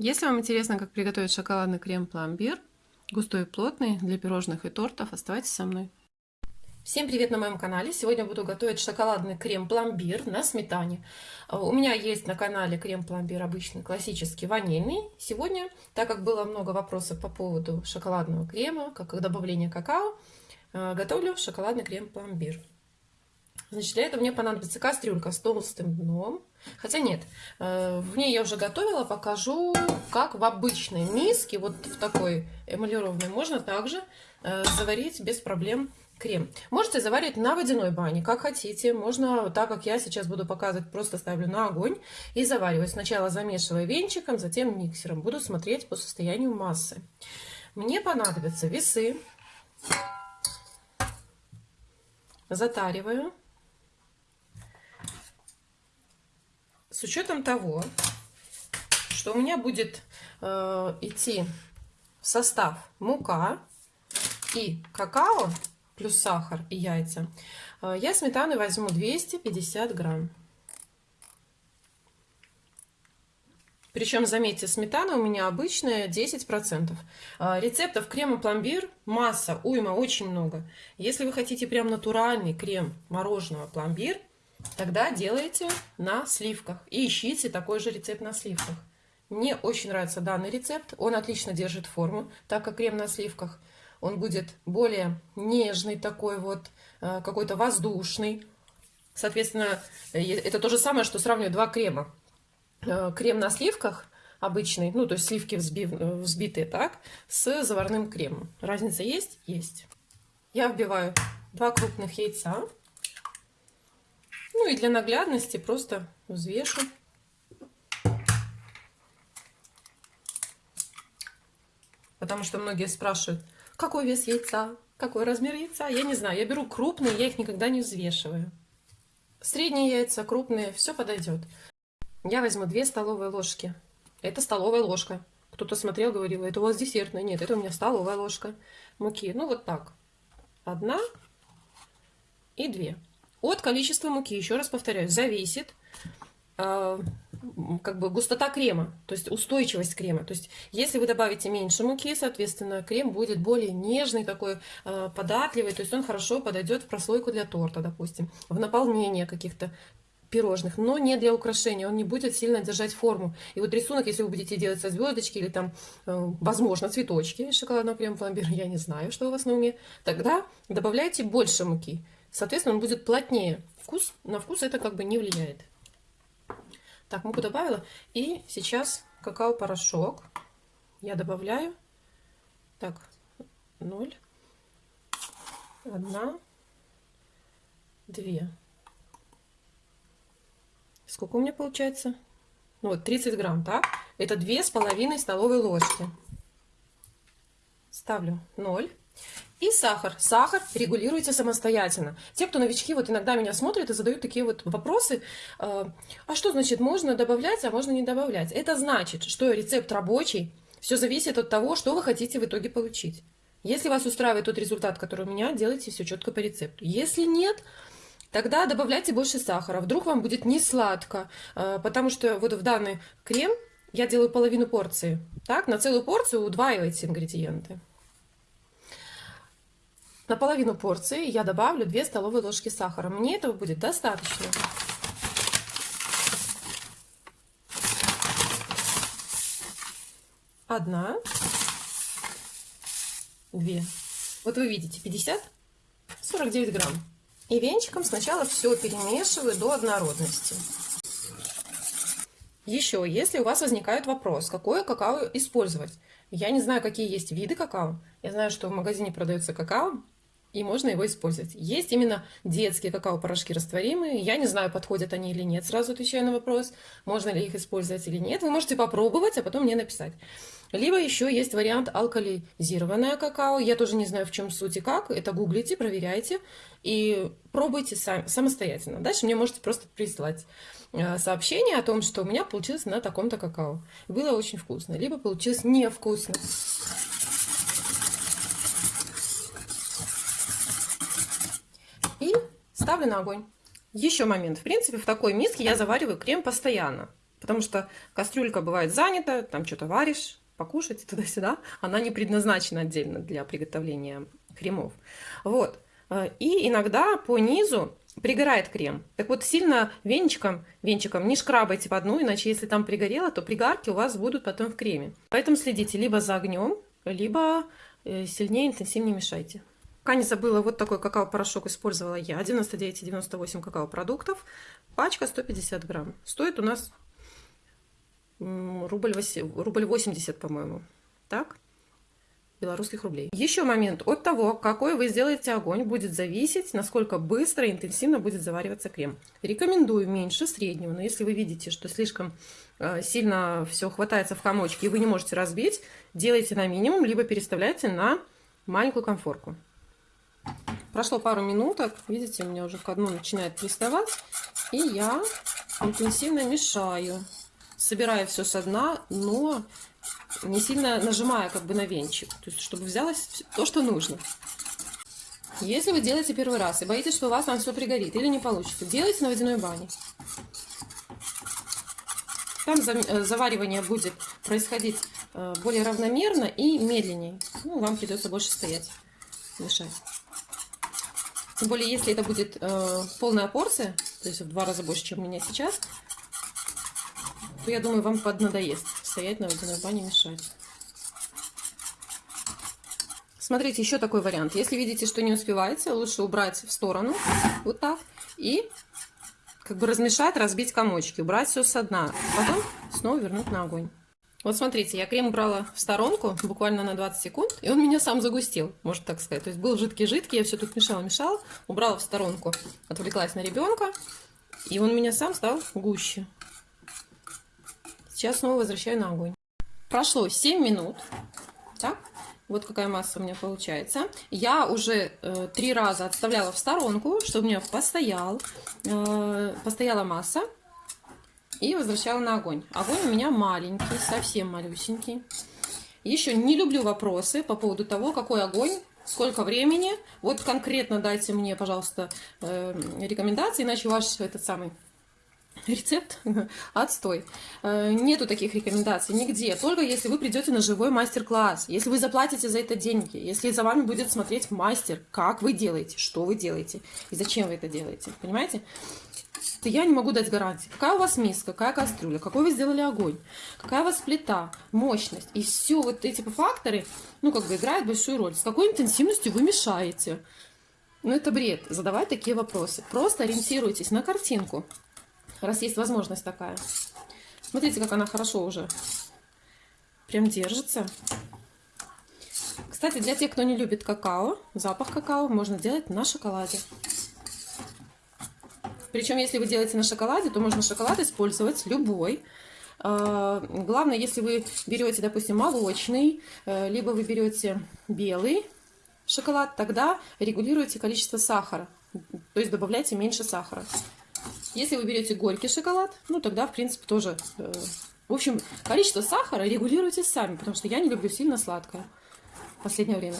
Если вам интересно, как приготовить шоколадный крем-пломбир, густой и плотный, для пирожных и тортов, оставайтесь со мной. Всем привет на моем канале! Сегодня буду готовить шоколадный крем-пломбир на сметане. А, у меня есть на канале крем-пломбир обычный, классический, ванильный. Сегодня, так как было много вопросов по поводу шоколадного крема, как добавление какао, а, готовлю шоколадный крем-пломбир. Значит, для этого мне понадобится кастрюлька с толстым дном. Хотя нет, э, в ней я уже готовила, покажу, как в обычной миске, вот в такой эмалированной, можно также э, заварить без проблем крем. Можете заварить на водяной бане, как хотите. Можно, так как я сейчас буду показывать, просто ставлю на огонь и завариваю. Сначала замешивая венчиком, затем миксером. Буду смотреть по состоянию массы. Мне понадобятся весы. Затариваю. С учетом того, что у меня будет э, идти в состав мука и какао плюс сахар и яйца, э, я сметаны возьму 250 грамм. Причем, заметьте, сметана у меня обычная 10%. Э, рецептов крема пломбир масса, уйма, очень много. Если вы хотите прям натуральный крем мороженого пломбир, тогда делайте на сливках. И ищите такой же рецепт на сливках. Мне очень нравится данный рецепт. Он отлично держит форму, так как крем на сливках. Он будет более нежный такой вот, э, какой-то воздушный. Соответственно, э, это то же самое, что сравнивать два крема. Э, крем на сливках обычный, ну, то есть сливки взбитые так, с заварным кремом. Разница есть? Есть. Я вбиваю два крупных яйца. Ну и для наглядности просто взвешу. Потому что многие спрашивают, какой вес яйца, какой размер яйца. Я не знаю, я беру крупные, я их никогда не взвешиваю. Средние яйца, крупные, все подойдет. Я возьму 2 столовые ложки. Это столовая ложка. Кто-то смотрел, говорил, это у вас десертная. Нет, это у меня столовая ложка муки. Ну вот так. Одна и две. От количества муки, еще раз повторяю, зависит э, как бы густота крема, то есть устойчивость крема. То есть если вы добавите меньше муки, соответственно, крем будет более нежный, такой э, податливый, то есть он хорошо подойдет в прослойку для торта, допустим, в наполнение каких-то пирожных, но не для украшения, он не будет сильно держать форму. И вот рисунок, если вы будете делать со звездочки или там, э, возможно, цветочки шоколадного крема пломбир, я не знаю, что у вас на уме, тогда добавляйте больше муки. Соответственно, он будет плотнее. Вкус, на вкус это как бы не влияет. Так, муку добавила. И сейчас какао-порошок я добавляю. Так, 0, 1, 2. Сколько у меня получается? Ну, вот 30 грамм, так? Это две с половиной столовой ложки. Ставлю 0. И сахар. Сахар регулируйте самостоятельно. Те, кто новички, вот иногда меня смотрят и задают такие вот вопросы. А, а что значит можно добавлять, а можно не добавлять? Это значит, что рецепт рабочий. Все зависит от того, что вы хотите в итоге получить. Если вас устраивает тот результат, который у меня, делайте все четко по рецепту. Если нет, тогда добавляйте больше сахара. Вдруг вам будет не сладко, а, потому что вот в данный крем я делаю половину порции. Так, на целую порцию удваивайте ингредиенты. На половину порции я добавлю 2 столовые ложки сахара. Мне этого будет достаточно. Одна, две. Вот вы видите, 50, 49 грамм. И венчиком сначала все перемешиваю до однородности. Еще, если у вас возникает вопрос, какое какао использовать. Я не знаю, какие есть виды какао. Я знаю, что в магазине продается какао и можно его использовать. Есть именно детские какао-порошки растворимые. Я не знаю, подходят они или нет. Сразу отвечаю на вопрос, можно ли их использовать или нет. Вы можете попробовать, а потом мне написать. Либо еще есть вариант алкализированное какао. Я тоже не знаю, в чем суть и как. Это гуглите, проверяйте и пробуйте сами, самостоятельно. Дальше мне можете просто прислать э, сообщение о том, что у меня получилось на таком-то какао. Было очень вкусно. Либо получилось невкусно. Ставлю на огонь. Еще момент. В принципе, в такой миске я завариваю крем постоянно. Потому что кастрюлька бывает занята, там что-то варишь, покушать туда-сюда. Она не предназначена отдельно для приготовления кремов. Вот. Э, и иногда по низу пригорает крем. Так вот, сильно венчиком, венчиком не шкрабайте по дну, иначе если там пригорело, то пригарки у вас будут потом в креме. Поэтому следите либо за огнем, либо э, сильнее, интенсивнее мешайте. Пока не забыла, вот такой какао-порошок использовала я. 99,98 какао-продуктов. Пачка 150 грамм. Стоит у нас рубль, 8, рубль 80, по-моему. Так? белорусских рублей. Еще момент. От того, какой вы сделаете огонь, будет зависеть, насколько быстро и интенсивно будет завариваться крем. Рекомендую меньше среднего, но если вы видите, что слишком э, сильно все хватается в комочки и вы не можете разбить, делайте на минимум, либо переставляйте на маленькую конфорку. Прошло пару минуток, видите, у меня уже к дну начинает приставать, и я интенсивно мешаю, собирая все со дна, но не сильно нажимая как бы на венчик, то есть чтобы взялось то, что нужно. Если вы делаете первый раз и боитесь, что у вас там все пригорит или не получится, делайте на водяной бане. Там э, заваривание будет происходить э, более равномерно и медленнее. Ну, вам придется больше стоять, мешать. Тем более, если это будет э, полная порция, то есть в два раза больше, чем у меня сейчас, то я думаю, вам поднадоест стоять на водяной бане мешать. Смотрите, еще такой вариант. Если видите, что не успеваете, лучше убрать в сторону, вот так, и как бы размешать, разбить комочки, убрать все со дна, потом снова вернуть на огонь. Вот смотрите, я крем убрала в сторонку буквально на 20 секунд, и он меня сам загустил, можно так сказать. То есть был жидкий-жидкий, я все тут мешала-мешала, убрала в сторонку, отвлеклась на ребенка, и он меня сам стал гуще. Сейчас снова возвращаю на огонь. Прошло 7 минут. Так, вот какая масса у меня получается. Я уже э, три раза отставляла в сторонку, чтобы у меня постоял, э, постояла масса и возвращала на огонь. Огонь у меня маленький, совсем малюсенький. Еще не люблю вопросы по поводу того, какой огонь, сколько времени. Вот конкретно дайте мне, пожалуйста, э, рекомендации, иначе ваш этот самый рецепт отстой. Э, нету таких рекомендаций нигде, только если вы придете на живой мастер-класс, если вы заплатите за это деньги, если за вами будет смотреть мастер, как вы делаете, что вы делаете и зачем вы это делаете, понимаете? то я не могу дать гарантии. Какая у вас миска, какая кастрюля, какой вы сделали огонь, какая у вас плита, мощность. И все вот эти факторы, ну, как бы играют большую роль. С какой интенсивностью вы мешаете. Ну, это бред, задавать такие вопросы. Просто ориентируйтесь на картинку, раз есть возможность такая. Смотрите, как она хорошо уже прям держится. Кстати, для тех, кто не любит какао, запах какао можно делать на шоколаде. Причем, если вы делаете на шоколаде, то можно шоколад использовать любой. А, главное, если вы берете, допустим, молочный, э, либо вы берете белый шоколад, тогда регулируйте количество сахара. То есть добавляйте меньше сахара. Если вы берете горький шоколад, ну тогда, в принципе, тоже... Э, в общем, количество сахара регулируйте сами, потому что я не люблю сильно сладкое в последнее время.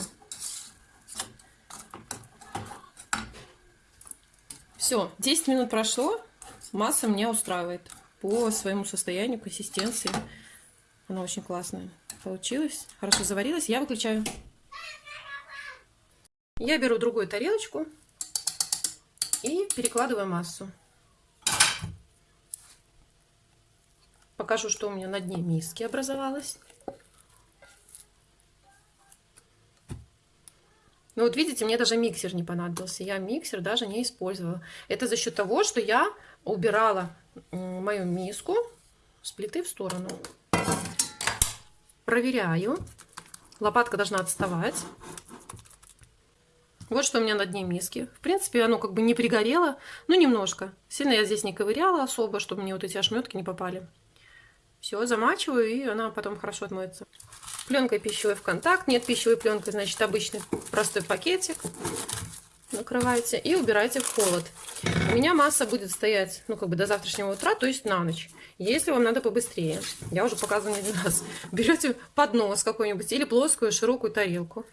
Все, 10 минут прошло, масса меня устраивает по своему состоянию, консистенции. Она очень классная получилась, хорошо заварилась. Я выключаю. Я беру другую тарелочку и перекладываю массу. Покажу, что у меня на дне миски образовалось. Ну вот видите, мне даже миксер не понадобился. Я миксер даже не использовала. Это за счет того, что я убирала мою миску с плиты в сторону. Проверяю. Лопатка должна отставать. Вот что у меня на дне миски. В принципе, оно как бы не пригорело, но немножко. Сильно я здесь не ковыряла особо, чтобы мне вот эти ошметки не попали. Все, замачиваю, и она потом хорошо отмоется. Пленкой пищевой в контакт. Нет пищевой пленкой, значит, обычный простой пакетик. Накрываете и убираете в холод. У меня масса будет стоять, ну, как бы до завтрашнего утра, то есть на ночь. Если вам надо побыстрее, я уже показывала не раз, берете поднос какой-нибудь или плоскую широкую тарелку,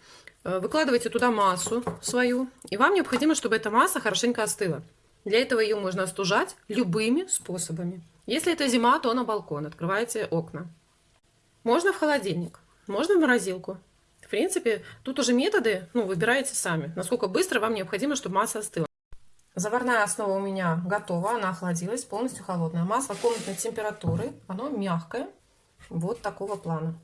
э, выкладываете туда массу свою, и вам необходимо, чтобы эта масса хорошенько остыла. Для этого ее можно остужать любыми способами. Если это зима, то на балкон. Открываете окна. Можно в холодильник, можно в морозилку. В принципе, тут уже методы, ну, выбираете сами, насколько быстро вам необходимо, чтобы масса остыла. Заварная основа у меня готова, она охладилась, полностью холодная. Масло комнатной температуры, оно мягкое, вот такого плана.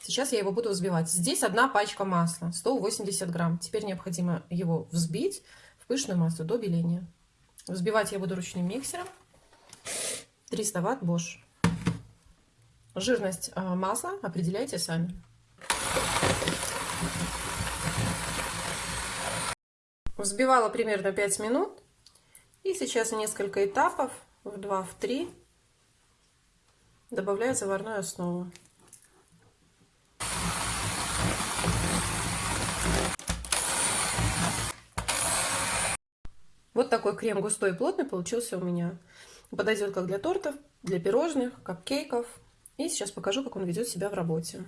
Сейчас я его буду взбивать. Здесь одна пачка масла, 180 грамм. Теперь необходимо его взбить в пышную массу до беления. Взбивать я буду ручным миксером. 300 ватт Bosch. Жирность а, масла определяйте сами. Взбивала примерно 5 минут. И сейчас несколько этапов, в 2, в 3, добавляю заварную основу. Вот такой крем густой и плотный получился у меня. Подойдет как для тортов, для пирожных, как кейков. И сейчас покажу, как он ведет себя в работе.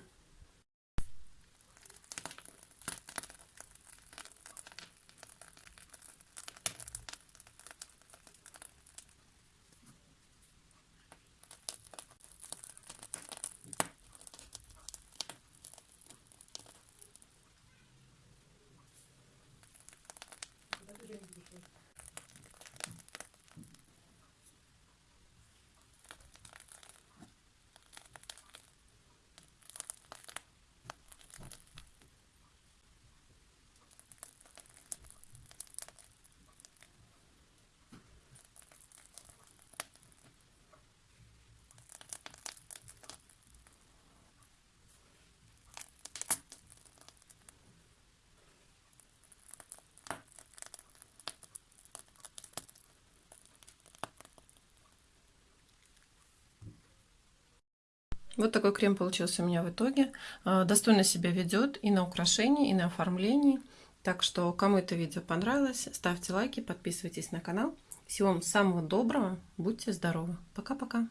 Вот такой крем получился у меня в итоге. А, достойно себя ведет и на украшении, и на оформлении. Так что, кому это видео понравилось, ставьте лайки, подписывайтесь на канал. Всего вам самого доброго, будьте здоровы. Пока-пока.